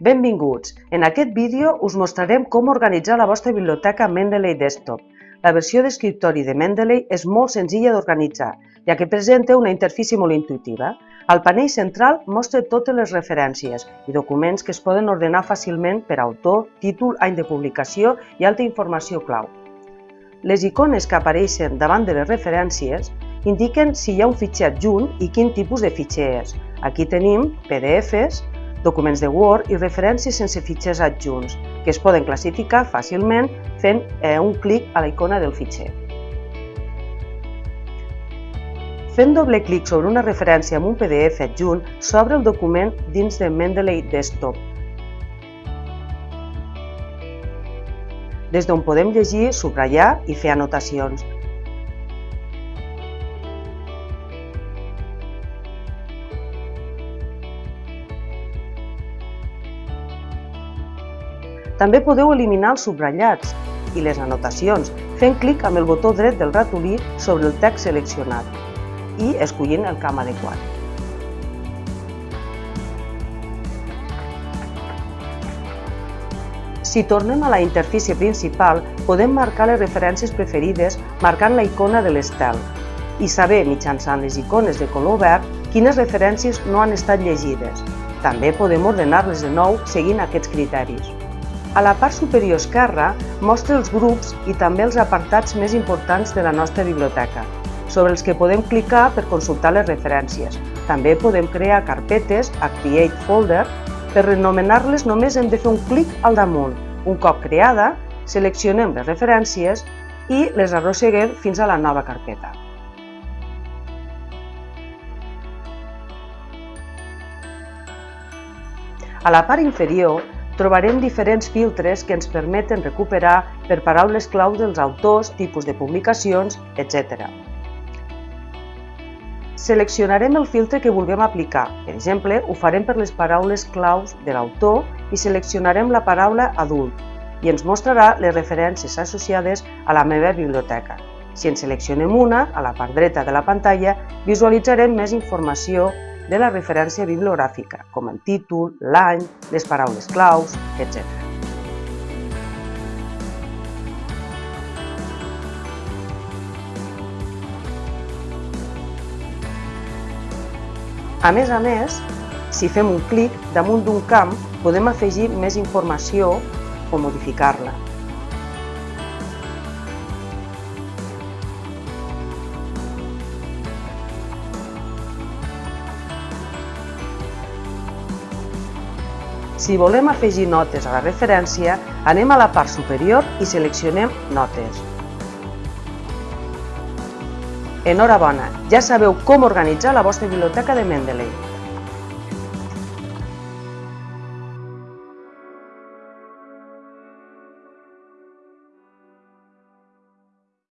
Benvinguts! En aquest vídeo us mostrarem com organitzar la vostra biblioteca Mendeley Desktop. La versió d'escriptori de Mendeley és molt senzilla d'organitzar, ja que presenta una interfície molt intuitiva. Al panell central mostra totes les referències i documents que es poden ordenar fàcilment per autor, títol, any de publicació i altra informació clau. Les icones que apareixen davant de les referències indiquen si hi ha un fitxer adjunt i quin tipus de fitxer és. Aquí tenim PDFs, documents de Word i referències sense fitxers adjunts, que es poden classificar fàcilment fent eh, un clic a la icona del fitxer. Fent doble clic sobre una referència amb un PDF adjunt, s'obre el document dins de Mendeley Desktop. Des d'on podem llegir, subratllar i fer anotacions. També podeu eliminar els subratllats i les anotacions fent clic amb el botó dret del ratolí sobre el text seleccionat i escollint el camp adequat. Si tornem a la interfície principal, podem marcar les referències preferides marcant la icona de l'estel i saber, mitjançant les icones de color verd, quines referències no han estat llegides. També podem ordenar-les de nou seguint aquests criteris. A la part superior esquerra mostra els grups i també els apartats més importants de la nostra biblioteca, sobre els que podem clicar per consultar les referències. També podem crear carpetes a Create Folder. Per renomenar-les només hem de fer un clic al damunt. Un cop creada, seleccionem les referències i les arrosseguem fins a la nova carpeta. A la part inferior trobarem diferents filtres que ens permeten recuperar per paraules clau dels autors, tipus de publicacions, etc. Seleccionarem el filtre que vulguem aplicar. Per exemple, ho farem per les paraules claus de l'autor i seleccionarem la paraula adult i ens mostrarà les referències associades a la meva biblioteca. Si en seleccionem una, a la part dreta de la pantalla, visualitzarem més informació de la referència bibliogràfica, com el títol, l'any, les paraules claus, etc. A més a més, si fem un clic damunt d'un camp, podem afegir més informació o modificar-la. Si volem afegir notes a la referència, anem a la part superior i seleccionem Notes. Enhorabona, ja sabeu com organitzar la vostra biblioteca de Mendeley.